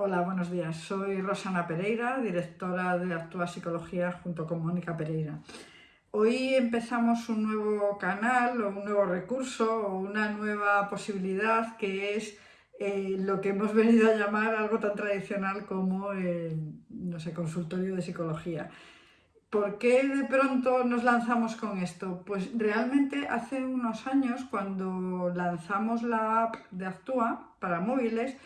Hola, buenos días. Soy Rosana Pereira, directora de Actúa Psicología junto con Mónica Pereira. Hoy empezamos un nuevo canal o un nuevo recurso o una nueva posibilidad que es eh, lo que hemos venido a llamar algo tan tradicional como el no sé, consultorio de psicología. ¿Por qué de pronto nos lanzamos con esto? Pues realmente hace unos años cuando lanzamos la app de Actúa para móviles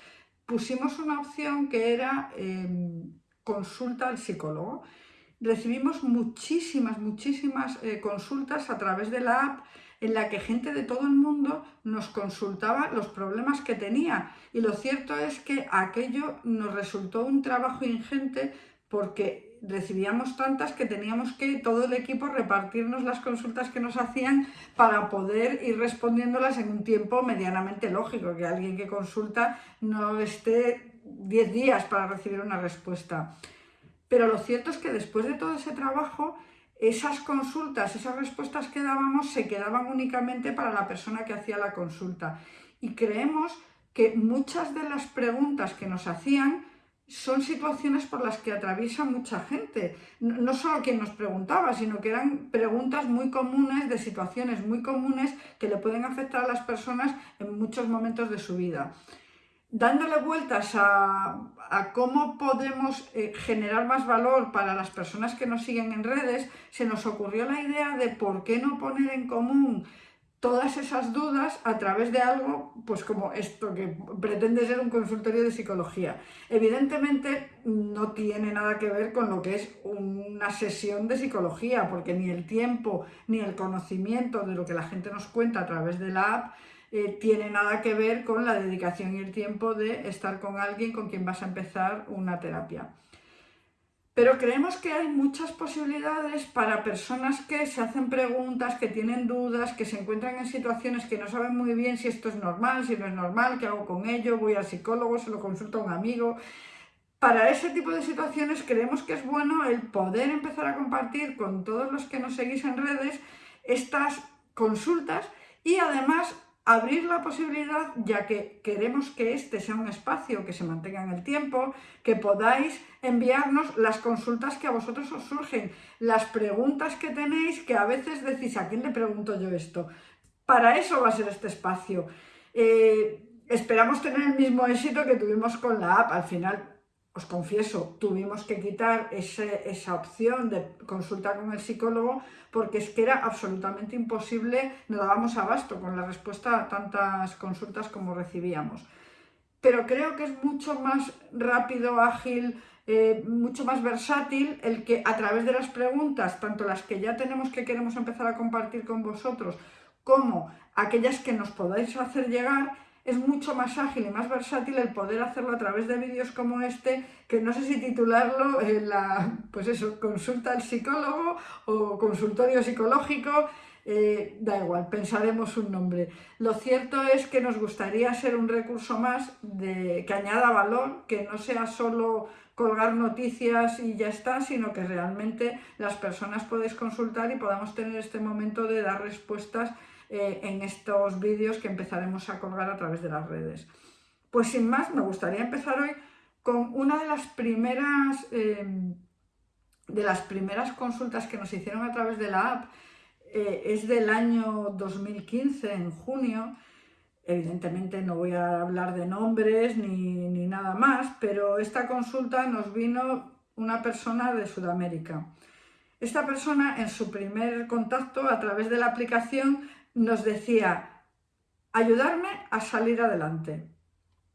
pusimos una opción que era em, consulta al psicólogo. Recibimos muchísimas, muchísimas eh, consultas a través de la app en la que gente de todo el mundo nos consultaba los problemas que tenía. Y lo cierto es que aquello nos resultó un trabajo ingente porque recibíamos tantas que teníamos que todo el equipo repartirnos las consultas que nos hacían para poder ir respondiéndolas en un tiempo medianamente lógico, que alguien que consulta no esté 10 días para recibir una respuesta. Pero lo cierto es que después de todo ese trabajo, esas consultas, esas respuestas que dábamos se quedaban únicamente para la persona que hacía la consulta. Y creemos que muchas de las preguntas que nos hacían son situaciones por las que atraviesa mucha gente. No solo quien nos preguntaba, sino que eran preguntas muy comunes, de situaciones muy comunes que le pueden afectar a las personas en muchos momentos de su vida. Dándole vueltas a, cómo podemos eh, generar más valor para las personas que nos siguen en redes, se nos ocurrió la idea de por qué no poner en común todas esas dudas a través de algo pues como esto que pretende ser un consultorio de psicología. Evidentemente no tiene nada que ver con lo que es una sesión de psicología, porque ni el tiempo ni el conocimiento de lo que la gente nos cuenta a través de la app eh, tiene nada que ver con la dedicación y el tiempo de estar con alguien con quien vas a empezar una terapia. Pero creemos que hay muchas posibilidades para personas que se hacen preguntas, que tienen dudas, que se encuentran en situaciones que no saben muy bien si esto es normal, si no es normal, qué hago con ello, voy al psicólogo, se lo consulto a un amigo. Para ese tipo de situaciones creemos que es bueno el poder empezar a compartir con todos los que nos seguís en redes estas consultas y además abrir la posibilidad, ya que queremos que este sea un espacio que se mantenga en el tiempo, que podáis enviarnos las consultas que a vosotros os surgen, las preguntas que tenéis, que a veces decís, ¿a quién le pregunto yo esto? Para eso va a ser este espacio. Eh, esperamos tener el mismo éxito que tuvimos con la app. Al final os confieso, tuvimos que quitar esa opción de consulta con el psicólogo porque es que era absolutamente imposible, no dábamos abasto con la respuesta a tantas consultas como recibíamos. Pero creo que es mucho más rápido, ágil, eh, mucho más versátil el que a través de las preguntas, tanto las que ya tenemos que queremos empezar a compartir con vosotros, como aquellas que nos podáis hacer llegar, es mucho más ágil y más versátil el poder hacerlo a través de vídeos como este, que no sé si titularlo en la, pues eso, consulta al psicólogo o consultorio psicológico, eh, da igual, pensaremos un nombre. Lo cierto es que nos gustaría ser un recurso más de, que añada valor, que no sea solo colgar noticias y ya está, sino que realmente las personas podéis consultar y podamos tener este momento de dar respuestas eh, en estos vídeos que empezaremos a colgar a través de las redes. Pues sin más, me gustaría empezar hoy con una de las primeras, eh, de las primeras consultas que nos hicieron a través de la app. Eh, es del año 2015, en junio. Evidentemente no voy a hablar de nombres ni, ni nada más, pero esta consulta nos vino una persona de Sudamérica. Esta persona en su primer contacto a través de la aplicación nos decía, ayudarme a salir adelante.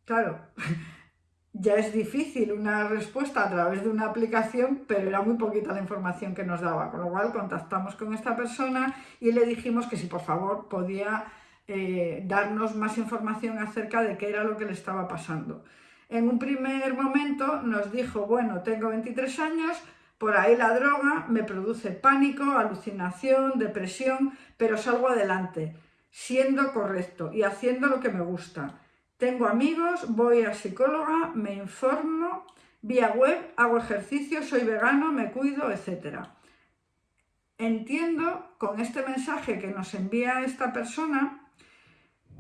Claro, ya es difícil una respuesta a través de una aplicación, pero era muy poquita la información que nos daba, con lo cual contactamos con esta persona y le dijimos que si por favor podía eh, darnos más información acerca de qué era lo que le estaba pasando. En un primer momento nos dijo, bueno, tengo 23 años, por ahí la droga me produce pánico, alucinación, depresión, pero salgo adelante, siendo correcto y haciendo lo que me gusta. Tengo amigos, voy a psicóloga, me informo, vía web, hago ejercicio, soy vegano, me cuido, etc. Entiendo con este mensaje que nos envía esta persona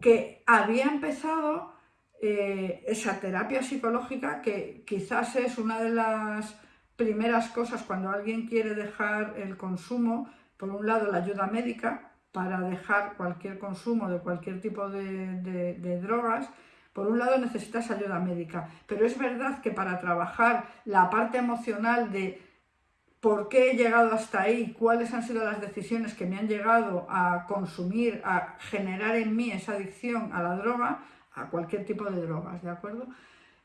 que había empezado eh, esa terapia psicológica que quizás es una de las primeras cosas cuando alguien quiere dejar el consumo, por un lado la ayuda médica para dejar cualquier consumo de cualquier tipo de, drogas, por un lado necesitas ayuda médica, pero es verdad que para trabajar la parte emocional de por qué he llegado hasta ahí, cuáles han sido las decisiones que me han llegado a consumir, a generar en mí esa adicción a la droga, a cualquier tipo de drogas, ¿de acuerdo?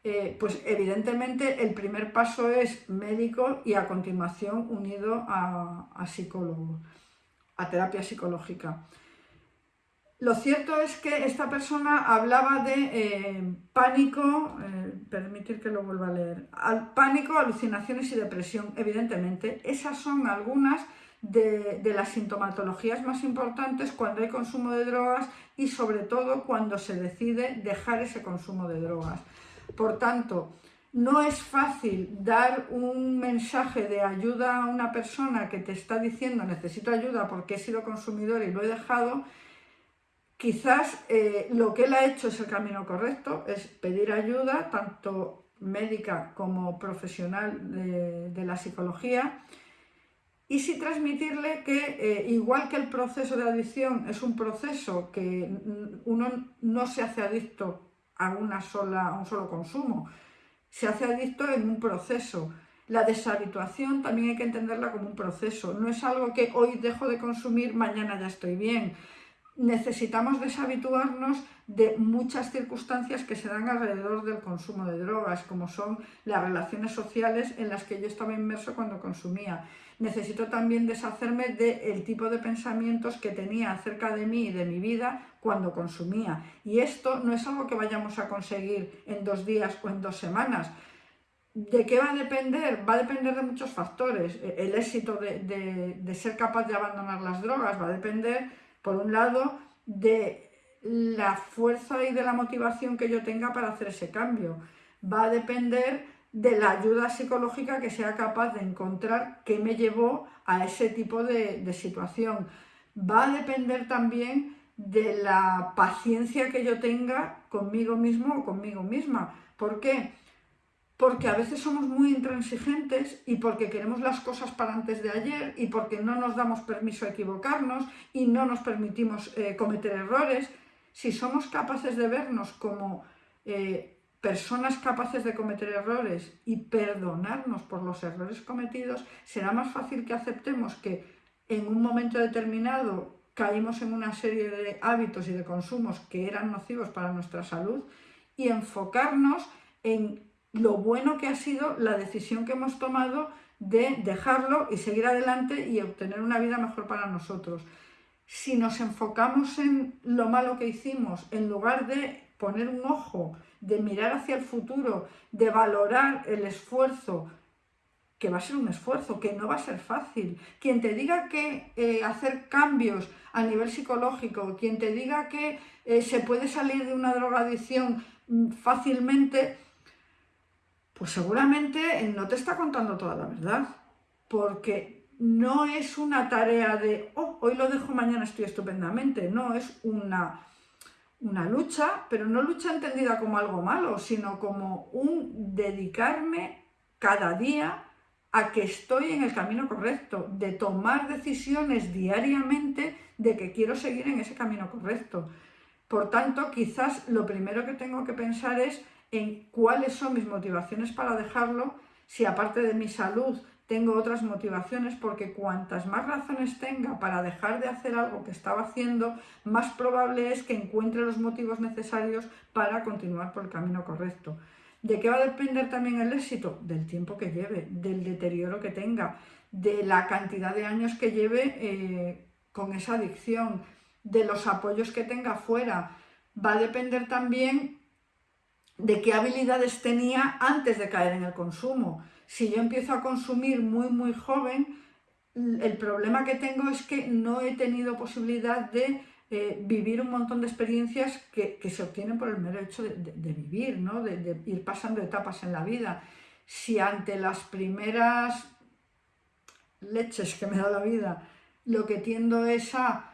Eh, pues evidentemente el primer paso es médico y a continuación unido a, psicólogo, a terapia psicológica. Lo cierto es que esta persona hablaba de eh, pánico, eh, permitir que lo vuelva a leer, al pánico, alucinaciones y depresión. Evidentemente, esas son algunas de, las sintomatologías más importantes cuando hay consumo de drogas y sobre todo cuando se decide dejar ese consumo de drogas. Por tanto, no es fácil dar un mensaje de ayuda a una persona que te está diciendo necesito ayuda porque he sido consumidor y lo he dejado. Quizás eh, lo que él ha hecho es el camino correcto, es pedir ayuda, tanto médica como profesional de la psicología, y sí transmitirle que eh, igual que el proceso de adicción es un proceso que uno no se hace adicto a, una sola, a un solo consumo, se hace adicto en un proceso. La deshabituación también hay que entenderla como un proceso, no es algo que hoy dejo de consumir, mañana ya estoy bien. Necesitamos deshabituarnos de muchas circunstancias que se dan alrededor del consumo de drogas, como son las relaciones sociales en las que yo estaba inmerso cuando consumía necesito también deshacerme del tipo de pensamientos que tenía acerca de mí y de mi vida cuando consumía. Y esto no es algo que vayamos a conseguir en dos días o en dos semanas. ¿De qué va a depender? Va a depender de muchos factores. El éxito de, de ser capaz de abandonar las drogas va a depender, por un lado, de la fuerza y de la motivación que yo tenga para hacer ese cambio. Va a depender de la ayuda psicológica que sea capaz de encontrar qué me llevó a ese tipo de, situación. Va a depender también de la paciencia que yo tenga conmigo mismo o conmigo misma. ¿Por qué? Porque a veces somos muy intransigentes y porque queremos las cosas para antes de ayer y porque no nos damos permiso a equivocarnos y no nos permitimos eh, cometer errores. Si somos capaces de vernos como eh, personas capaces de cometer errores y perdonarnos por los errores cometidos, será más fácil que aceptemos que en un momento determinado caímos en una serie de hábitos y de consumos que eran nocivos para nuestra salud y enfocarnos en lo bueno que ha sido la decisión que hemos tomado de dejarlo y seguir adelante y obtener una vida mejor para nosotros. Si nos enfocamos en lo malo que hicimos, en lugar de poner un ojo de mirar hacia el futuro, de valorar el esfuerzo, que va a ser un esfuerzo, que no va a ser fácil. Quien te diga que eh, hacer cambios a nivel psicológico, quien te diga que eh, se puede salir de una drogadicción mm, fácilmente, pues seguramente no te está contando toda la verdad, porque no es una tarea de, oh, hoy lo dejo, mañana estoy estupendamente, no, es una una lucha, pero no lucha entendida como algo malo, sino como un dedicarme cada día a que estoy en el camino correcto, de tomar decisiones diariamente de que quiero seguir en ese camino correcto. Por tanto, quizás lo primero que tengo que pensar es en cuáles son mis motivaciones para dejarlo, si aparte de mi salud tengo otras motivaciones porque cuantas más razones tenga para dejar de hacer algo que estaba haciendo, más probable es que encuentre los motivos necesarios para continuar por el camino correcto. ¿De qué va a depender también el éxito? Del tiempo que lleve, del deterioro que tenga, de la cantidad de años que lleve eh, con esa adicción, de los apoyos que tenga fuera. Va a depender también de qué habilidades tenía antes de caer en el consumo si yo empiezo a consumir muy, muy joven, el problema que tengo es que no he tenido posibilidad de eh, vivir un montón de experiencias que, se obtienen por el mero hecho de, vivir, ¿no? de, ir pasando etapas en la vida. Si ante las primeras leches que me da la vida lo que tiendo es a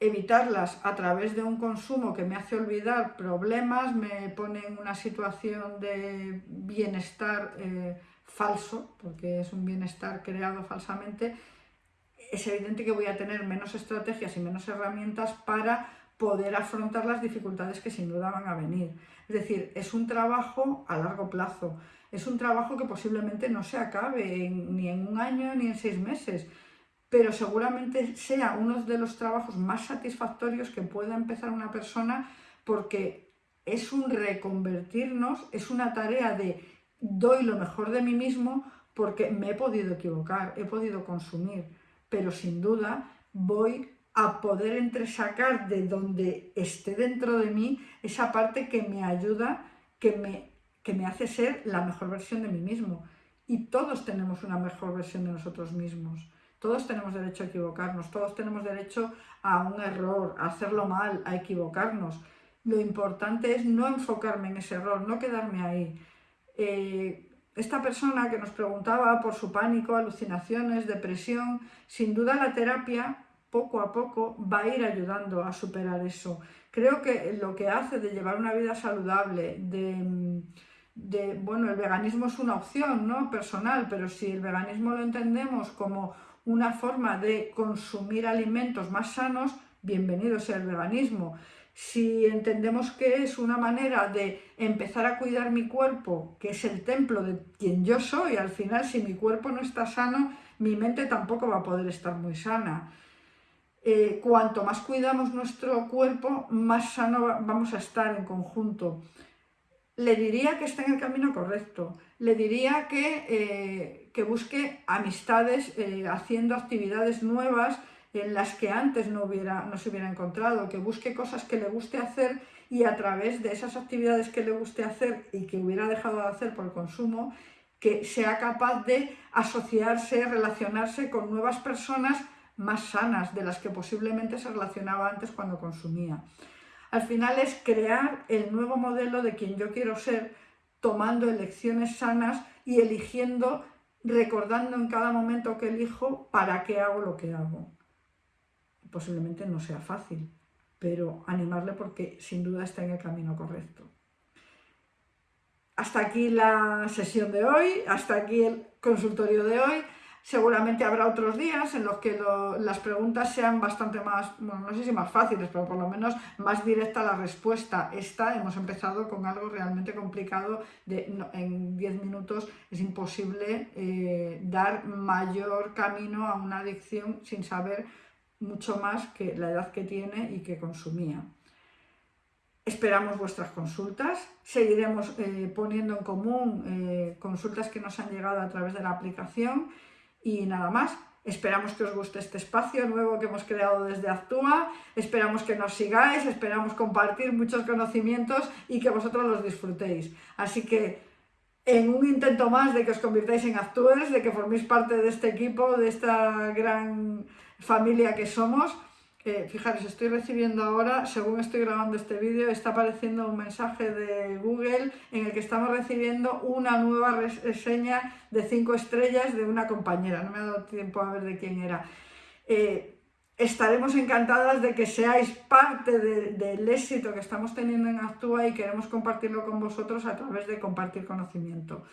evitarlas a través de un consumo que me hace olvidar problemas, me pone en una situación de bienestar eh, falso, porque es un bienestar creado falsamente, es evidente que voy a tener menos estrategias y menos herramientas para poder afrontar las dificultades que sin duda van a venir. Es decir, es un trabajo a largo plazo, es un trabajo que posiblemente no se acabe ni en un año ni en seis meses, pero seguramente sea uno de los trabajos más satisfactorios que pueda empezar una persona porque es un reconvertirnos, es una tarea de doy lo mejor de mí mismo porque me he podido equivocar, he podido consumir, pero sin duda voy a poder entresacar de donde esté dentro de mí esa parte que me ayuda, que me, que me hace ser la mejor versión de mí mismo. Y todos tenemos una mejor versión de nosotros mismos. Todos tenemos derecho a equivocarnos, todos tenemos derecho a un error, a hacerlo mal, a equivocarnos. Lo importante es no enfocarme en ese error, no quedarme ahí. Eh, esta persona que nos preguntaba por su pánico, alucinaciones, depresión, sin duda la terapia poco a poco va a ir ayudando a superar eso. Creo que lo que hace de llevar una vida saludable, de, de bueno, el veganismo es una opción ¿no? personal, pero si el veganismo lo entendemos como una forma de consumir alimentos más sanos, bienvenido sea el veganismo. Si entendemos que es una manera de empezar a cuidar mi cuerpo, que es el templo de quien yo soy, al final si mi cuerpo no está sano, mi mente tampoco va a poder estar muy sana. Eh, cuanto más cuidamos nuestro cuerpo, más sano vamos a estar en conjunto le diría que está en el camino correcto, le diría que, eh, que busque amistades eh, haciendo actividades nuevas en las que antes no, hubiera, no se hubiera encontrado, que busque cosas que le guste hacer y a través de esas actividades que le guste hacer y que hubiera dejado de hacer por el consumo, que sea capaz de asociarse, relacionarse con nuevas personas más sanas de las que posiblemente se relacionaba antes cuando consumía. Al final es crear el nuevo modelo de quien yo quiero ser, tomando elecciones sanas y eligiendo, recordando en cada momento que elijo para qué hago lo que hago. Posiblemente no sea fácil, pero animarle porque sin duda está en el camino correcto. Hasta aquí la sesión de hoy, hasta aquí el consultorio de hoy. Seguramente habrá otros días en los que las preguntas sean bastante más, bueno, no sé si más fáciles, pero por lo menos más directa la respuesta. Esta hemos empezado con algo realmente complicado, de, en 10 minutos es imposible eh, dar mayor camino a una adicción sin saber mucho más que la edad que tiene y que consumía. Esperamos vuestras consultas, seguiremos eh, poniendo en común eh, consultas que nos han llegado a través de la aplicación y nada más, esperamos que os guste este espacio nuevo que hemos creado desde Actúa, esperamos que nos sigáis, esperamos compartir muchos conocimientos y que vosotros los disfrutéis. Así que en un intento más de que os convirtáis en actores, de que forméis parte de este equipo, de esta gran familia que somos, eh, fijaros, estoy recibiendo ahora, según estoy grabando este vídeo, está apareciendo un mensaje de Google en el que estamos recibiendo una nueva reseña de 5 estrellas de una compañera. No me ha dado tiempo a ver de quién era. Eh, estaremos encantadas de que seáis parte del éxito que estamos teniendo en Actúa y queremos compartirlo con vosotros a través de compartir conocimiento.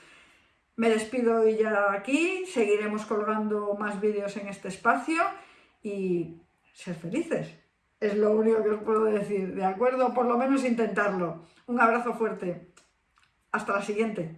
Me despido hoy ya aquí, seguiremos colgando más vídeos en este espacio y ser felices. Es lo único que os puedo decir, ¿de acuerdo? Por lo menos intentarlo. Un abrazo fuerte. Hasta la siguiente.